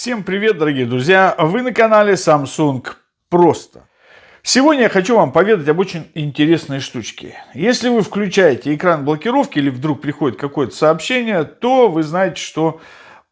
Всем привет, дорогие друзья! Вы на канале Samsung Просто. Сегодня я хочу вам поведать об очень интересной штучке. Если вы включаете экран блокировки или вдруг приходит какое-то сообщение, то вы знаете, что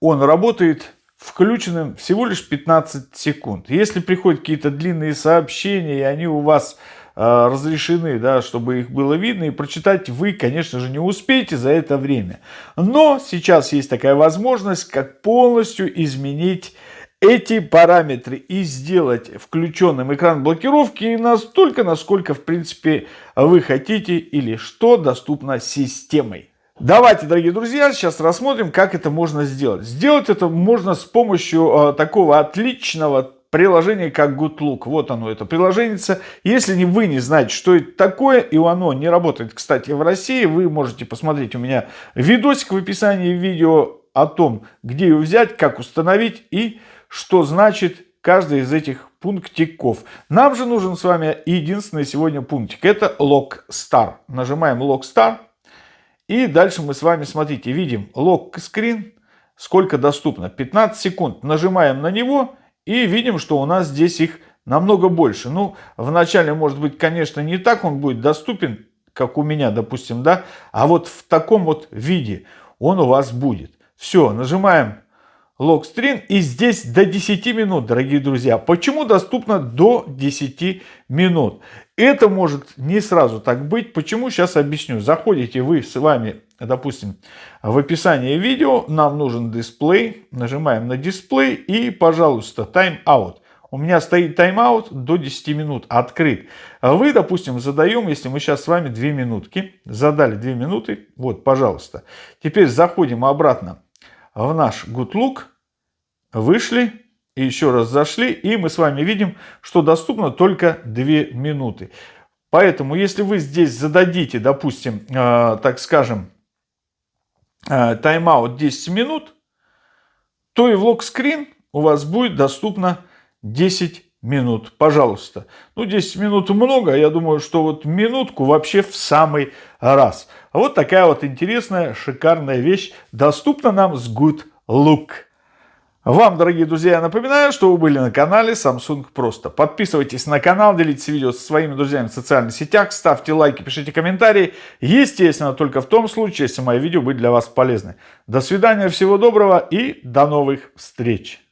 он работает включенным всего лишь 15 секунд. Если приходят какие-то длинные сообщения, и они у вас разрешены, да, чтобы их было видно, и прочитать вы, конечно же, не успеете за это время. Но сейчас есть такая возможность, как полностью изменить эти параметры и сделать включенным экран блокировки настолько, насколько, в принципе, вы хотите или что доступно системой. Давайте, дорогие друзья, сейчас рассмотрим, как это можно сделать. Сделать это можно с помощью э, такого отличного приложение как GoodLook. Вот оно, это приложение. Если вы не знаете, что это такое, и оно не работает, кстати, в России, вы можете посмотреть у меня видосик в описании видео о том, где его взять, как установить и что значит каждый из этих пунктиков. Нам же нужен с вами единственный сегодня пунктик. Это Lockstar. Нажимаем Lockstar. И дальше мы с вами, смотрите, видим Lock Screen. Сколько доступно? 15 секунд. Нажимаем на него и видим, что у нас здесь их намного больше. Ну, вначале, может быть, конечно, не так он будет доступен, как у меня, допустим, да, а вот в таком вот виде он у вас будет. Все, нажимаем логстрин и здесь до 10 минут, дорогие друзья. Почему доступно до 10 минут? Это может не сразу так быть. Почему? Сейчас объясню. Заходите вы с вами, допустим, в описание видео. Нам нужен дисплей. Нажимаем на дисплей и, пожалуйста, тайм-аут. У меня стоит тайм-аут до 10 минут открыт. Вы, допустим, задаем, если мы сейчас с вами 2 минутки. Задали 2 минуты. Вот, пожалуйста. Теперь заходим обратно в наш good look. Вышли и еще раз зашли, и мы с вами видим, что доступно только 2 минуты. Поэтому, если вы здесь зададите, допустим, э, так скажем, тайм-аут 10 минут, то и в лог-скрин у вас будет доступно 10 минут. Пожалуйста. Ну, 10 минут много, я думаю, что вот минутку вообще в самый раз. Вот такая вот интересная, шикарная вещь доступна нам с Good Look. Вам, дорогие друзья, я напоминаю, что вы были на канале Samsung Просто. Подписывайтесь на канал, делитесь видео со своими друзьями в социальных сетях, ставьте лайки, пишите комментарии. Естественно, только в том случае, если мои видео были для вас полезны. До свидания, всего доброго и до новых встреч!